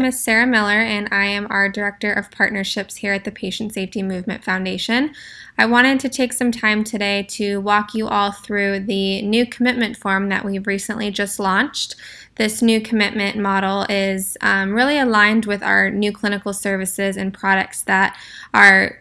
name is Sarah Miller, and I am our Director of Partnerships here at the Patient Safety Movement Foundation. I wanted to take some time today to walk you all through the new commitment form that we've recently just launched. This new commitment model is um, really aligned with our new clinical services and products that our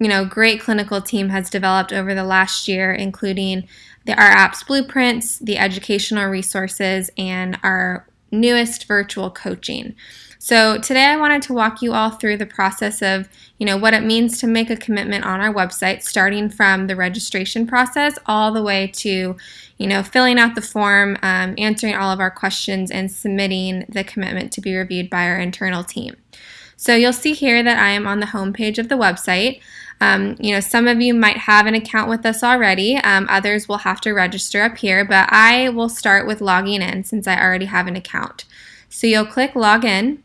you know, great clinical team has developed over the last year, including the, our apps blueprints, the educational resources, and our newest virtual coaching. So today I wanted to walk you all through the process of, you know, what it means to make a commitment on our website, starting from the registration process all the way to, you know, filling out the form, um, answering all of our questions, and submitting the commitment to be reviewed by our internal team. So you'll see here that I am on the home page of the website. Um, you know, some of you might have an account with us already. Um, others will have to register up here, but I will start with logging in since I already have an account. So you'll click login.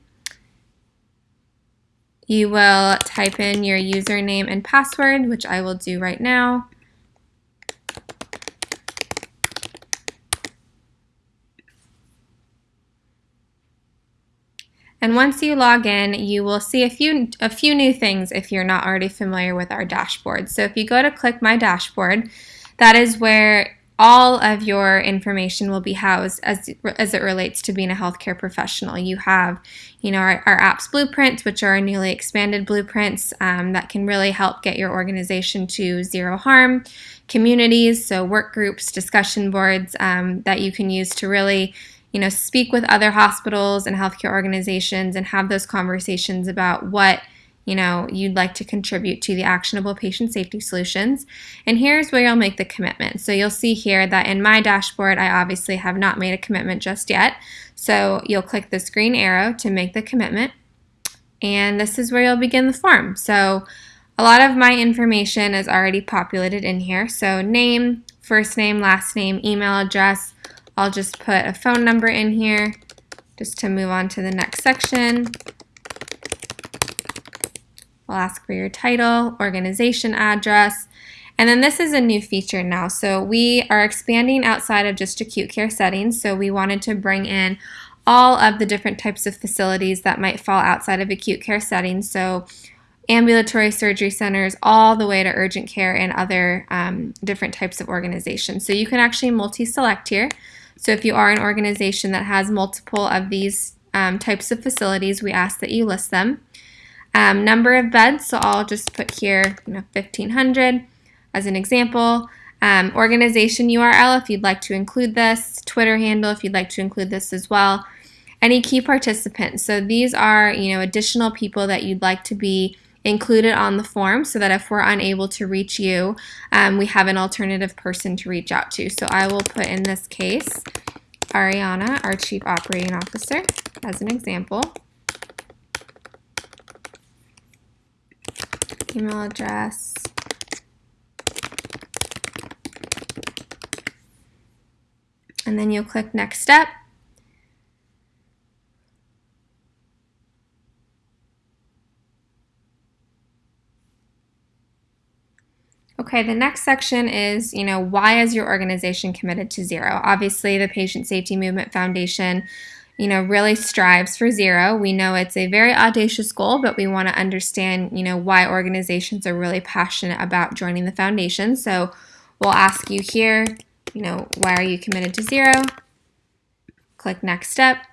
You will type in your username and password, which I will do right now. And once you log in, you will see a few, a few new things if you're not already familiar with our dashboard. So if you go to click My Dashboard, that is where all of your information will be housed as, as it relates to being a healthcare professional. You have, you know, our, our apps blueprints, which are our newly expanded blueprints um, that can really help get your organization to zero harm. Communities, so work groups, discussion boards um, that you can use to really you know, speak with other hospitals and healthcare organizations and have those conversations about what you know you'd like to contribute to the actionable patient safety solutions. And here's where you'll make the commitment. So you'll see here that in my dashboard I obviously have not made a commitment just yet. So you'll click this green arrow to make the commitment. And this is where you'll begin the form. So a lot of my information is already populated in here. So name first name last name email address I'll just put a phone number in here just to move on to the next section. I'll ask for your title, organization address, and then this is a new feature now. So we are expanding outside of just acute care settings. So we wanted to bring in all of the different types of facilities that might fall outside of acute care settings. So ambulatory surgery centers all the way to urgent care and other um, different types of organizations. So you can actually multi-select here. So if you are an organization that has multiple of these um, types of facilities, we ask that you list them. Um, number of beds, so I'll just put here you know, 1,500 as an example. Um, organization URL if you'd like to include this, Twitter handle if you'd like to include this as well. Any key participants, so these are you know additional people that you'd like to be included on the form so that if we're unable to reach you, um, we have an alternative person to reach out to. So I will put in this case Ariana, our Chief Operating Officer, as an example. Email address. And then you'll click Next Step. Okay, the next section is, you know, why is your organization committed to zero? Obviously, the Patient Safety Movement Foundation, you know, really strives for zero. We know it's a very audacious goal, but we want to understand, you know, why organizations are really passionate about joining the foundation. So we'll ask you here, you know, why are you committed to zero? Click next step.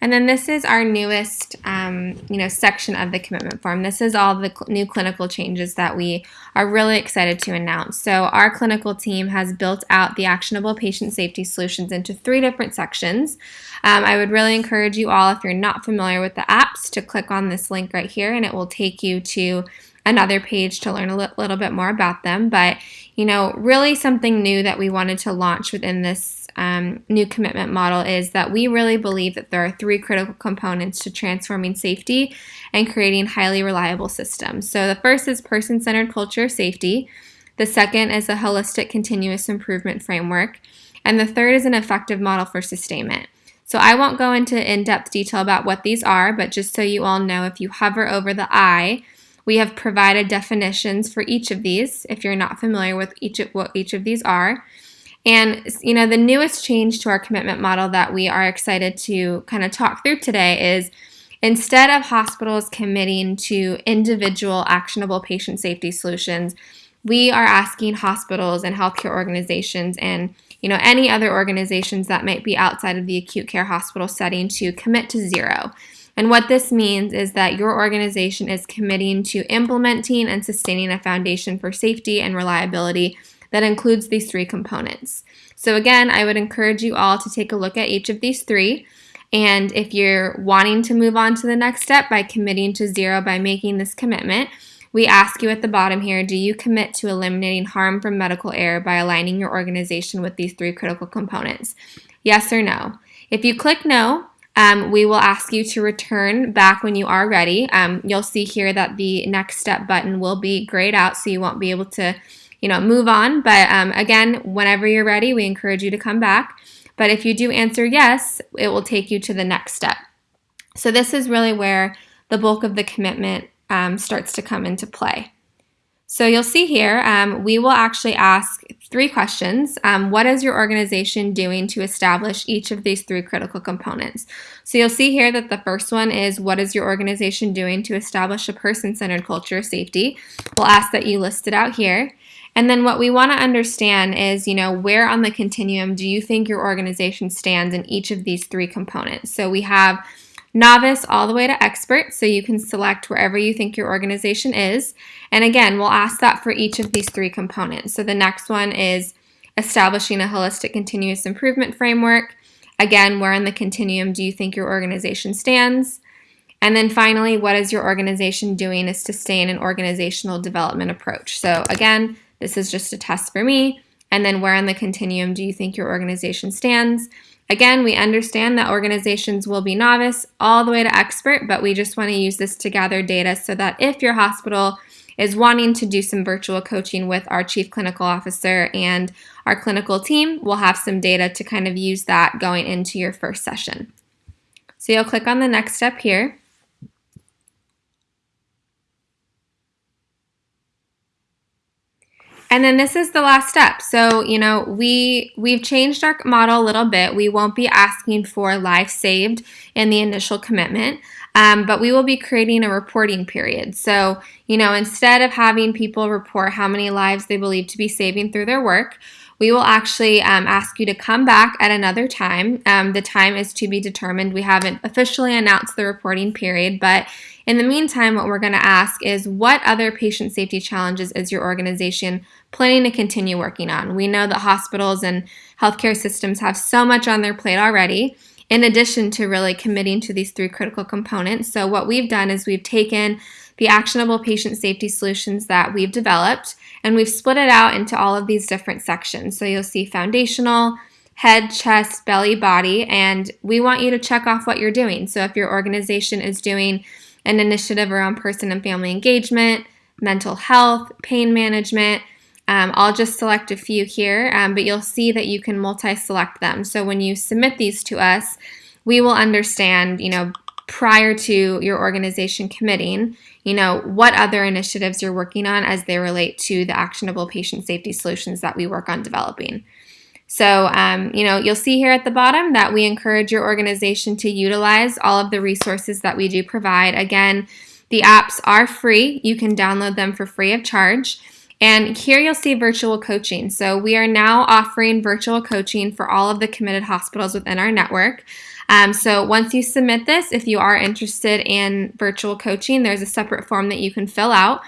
And then this is our newest, um, you know, section of the commitment form. This is all the cl new clinical changes that we are really excited to announce. So our clinical team has built out the actionable patient safety solutions into three different sections. Um, I would really encourage you all, if you're not familiar with the apps, to click on this link right here, and it will take you to another page to learn a li little bit more about them. But, you know, really something new that we wanted to launch within this um, new commitment model is that we really believe that there are three critical components to transforming safety and creating highly reliable systems. So the first is person-centered culture of safety. The second is a holistic continuous improvement framework. And the third is an effective model for sustainment. So I won't go into in-depth detail about what these are, but just so you all know, if you hover over the I, we have provided definitions for each of these if you're not familiar with each of what each of these are. And you know, the newest change to our commitment model that we are excited to kind of talk through today is instead of hospitals committing to individual actionable patient safety solutions, we are asking hospitals and healthcare organizations and you know any other organizations that might be outside of the acute care hospital setting to commit to zero. And what this means is that your organization is committing to implementing and sustaining a foundation for safety and reliability that includes these three components. So again, I would encourage you all to take a look at each of these three. And if you're wanting to move on to the next step by committing to zero by making this commitment, we ask you at the bottom here, do you commit to eliminating harm from medical error by aligning your organization with these three critical components? Yes or no? If you click no, um, we will ask you to return back when you are ready. Um, you'll see here that the next step button will be grayed out so you won't be able to you know, move on. But um, again, whenever you're ready, we encourage you to come back. But if you do answer yes, it will take you to the next step. So this is really where the bulk of the commitment um, starts to come into play. So you'll see here, um, we will actually ask three questions. Um, what is your organization doing to establish each of these three critical components? So you'll see here that the first one is what is your organization doing to establish a person-centered culture of safety? We'll ask that you list it out here. And then what we want to understand is, you know, where on the continuum do you think your organization stands in each of these three components? So we have novice all the way to expert, so you can select wherever you think your organization is. And again, we'll ask that for each of these three components. So the next one is establishing a holistic continuous improvement framework. Again, where in the continuum do you think your organization stands? And then finally, what is your organization doing to sustain an organizational development approach? So again, this is just a test for me. And then where on the continuum do you think your organization stands? Again, we understand that organizations will be novice all the way to expert, but we just want to use this to gather data so that if your hospital is wanting to do some virtual coaching with our chief clinical officer and our clinical team, we'll have some data to kind of use that going into your first session. So you'll click on the next step here. And then this is the last step. So, you know, we we've changed our model a little bit. We won't be asking for life saved in the initial commitment. Um, but we will be creating a reporting period. So, you know, instead of having people report how many lives they believe to be saving through their work, we will actually um, ask you to come back at another time. Um, the time is to be determined. We haven't officially announced the reporting period, but in the meantime, what we're going to ask is what other patient safety challenges is your organization planning to continue working on? We know that hospitals and healthcare systems have so much on their plate already in addition to really committing to these three critical components. So what we've done is we've taken the actionable patient safety solutions that we've developed and we've split it out into all of these different sections. So you'll see foundational, head, chest, belly, body, and we want you to check off what you're doing. So if your organization is doing an initiative around person and family engagement, mental health, pain management, um, I'll just select a few here, um, but you'll see that you can multi-select them. So when you submit these to us, we will understand, you know, prior to your organization committing, you know, what other initiatives you're working on as they relate to the actionable patient safety solutions that we work on developing. So, um, you know, you'll see here at the bottom that we encourage your organization to utilize all of the resources that we do provide. Again, the apps are free. You can download them for free of charge. And here you'll see virtual coaching. So we are now offering virtual coaching for all of the committed hospitals within our network. Um, so once you submit this, if you are interested in virtual coaching, there's a separate form that you can fill out.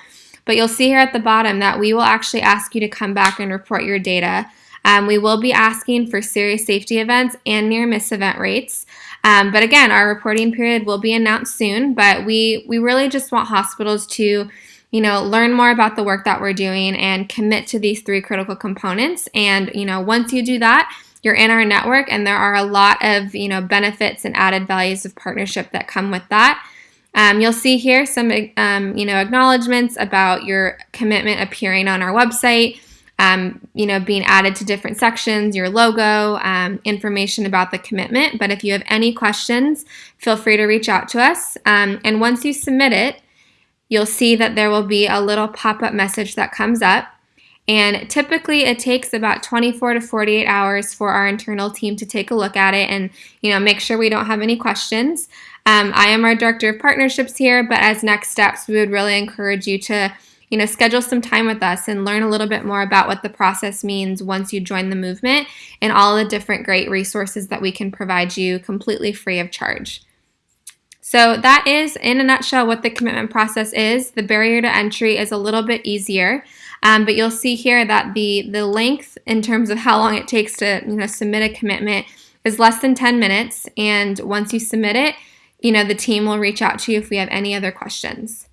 But you'll see here at the bottom that we will actually ask you to come back and report your data. Um, we will be asking for serious safety events and near miss event rates. Um, but again, our reporting period will be announced soon, but we, we really just want hospitals to you know, learn more about the work that we're doing and commit to these three critical components. And, you know, once you do that, you're in our network and there are a lot of, you know, benefits and added values of partnership that come with that. Um, you'll see here some, um, you know, acknowledgments about your commitment appearing on our website, um, you know, being added to different sections, your logo, um, information about the commitment. But if you have any questions, feel free to reach out to us. Um, and once you submit it, you'll see that there will be a little pop-up message that comes up. And typically it takes about 24 to 48 hours for our internal team to take a look at it and, you know, make sure we don't have any questions. Um, I am our director of partnerships here, but as next steps, we would really encourage you to you know, schedule some time with us and learn a little bit more about what the process means once you join the movement and all the different great resources that we can provide you completely free of charge. So that is, in a nutshell, what the commitment process is. The barrier to entry is a little bit easier, um, but you'll see here that the, the length in terms of how long it takes to you know, submit a commitment is less than 10 minutes. And once you submit it, you know, the team will reach out to you if we have any other questions.